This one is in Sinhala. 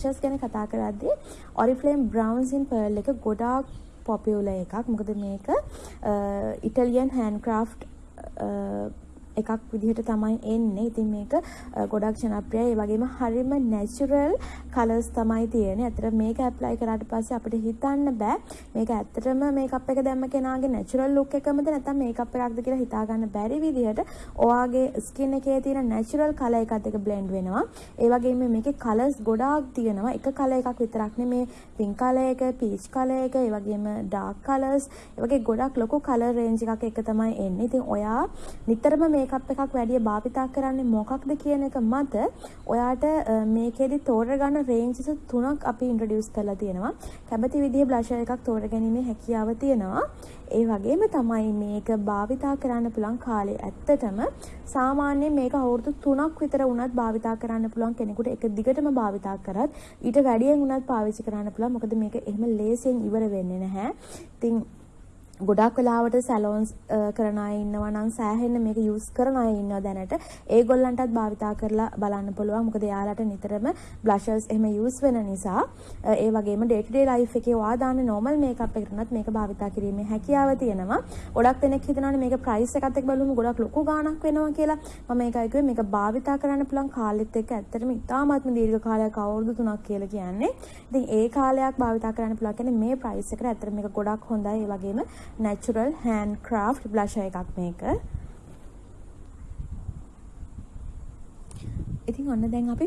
ෂස් ගැන කතා කරද්දී ඔරිෆ්ලේම් බ්‍රවන්ස් ඉන් පර්ල් එක ගොඩාක් පොපියුලර් එකක්. මොකද මේක ඉටලියන් හෑන්ඩ් ක්‍රාෆ්ට් එකක් විදිහට තමයි එන්නේ. ඉතින් මේක ගොඩක් ජනප්‍රියයි. ඒ වගේම හරිම නැචරල් කලර්ස් තමයි තියෙන්නේ. ඇත්තට මේක ඇප්ලයි කරාට පස්සේ අපිට හිතන්න බෑ මේක ඇත්තටම මේකප් එක දැම්ම කෙනාගේ නැචරල් ලුක් එකමද නැත්නම් මේකප් එකක්ද කියලා හිතා ගන්න බැරි විදිහට ඔයාගේ ස්කින් එකේ තියෙන නැචරල් කලර් එකත් එක්ක බ්ලෙන්ඩ් වෙනවා. ඒ වගේම මේකේ කලර්ස් ගොඩාක් තියෙනවා. එක කලර් එකක් විතරක් නෙමේ පින්ක් කලර් එක, පීච් කලර් එක, ඒ වගේම ඩාර්ක් කලර්ස්, ඒ වගේ ගොඩක් ලොකු කලර් රේන්ජ් එකක් එක තමයි එන්නේ. ඉතින් ඔයා නිතරම මේ මේකප් එකක් වැඩිය භාවිතා කරන්නේ මොකක්ද කියන එක මත ඔයාට මේකෙදි තෝරගන්න රේන්ජස් තුනක් අපි ඉන්ට්‍රොඩියුස් කරලා තියෙනවා. කැමති විදිහේ බ්ලෂර් එකක් තෝරගැනීමේ හැකියාව තියෙනවා. ඒ වගේම තමයි මේක භාවිතා කරන්න පුළුවන් කාලේ ඇත්තටම සාමාන්‍යයෙන් මේක අවුරුදු 3ක් විතර වුණත් භාවිතා කරන්න පුළුවන් කෙනෙකුට එක දිගටම භාවිතා කරත් ඊට වැඩියෙන් වුණත් පාවිච්චි කරන්න පුළුවන්. මොකද මේක එහෙම ලේසියෙන් ඉවර වෙන්නේ නැහැ. ඉතින් ගොඩක් වෙලාවට සැලෝන්ස් කරන අය ඉන්නවා නම් සෑහෙන්න මේක යූස් කරන අය ඉන්නවා දැනට. ඒගොල්ලන්ටත් භාවිතා කරලා බලන්න පුළුවන්. මොකද එයාලට නිතරම බ්ලෂර්ස් එහෙම යූස් වෙන නිසා ඒ වගේම ඩේ ටු ඩේ ලයිෆ් එකේ ඔයා දාන නෝමල් මේකප් එකකට උනත් මේක භාවිතා කිරීමේ හැකියාව තියෙනවා. ගොඩක් දෙනෙක් හිතනවානේ මේක ප්‍රයිස් එකත් එක්ක බලුවම ගොඩක් ලොකු ගාණක් වෙනවා කියලා. මම ඒකයි කිව්වේ මේක භාවිතා කරන්න පුළුවන් කාලෙත් එක්ක ඇත්තටම ඉතාමත්ම දීර්ඝ කාලයක් අවුරුදු 3ක් කියලා කියන්නේ. ඉතින් ඒ කාලයක් භාවිතා කරන්න පුළුවන් කියන්නේ මේ ප්‍රයිස් එකට ඇත්තට මේක ගොඩක් හොඳයි. ඒ වගේම natural hand craft blusher එකක් මේක. ඉතින් ඔන්න දැන් අපි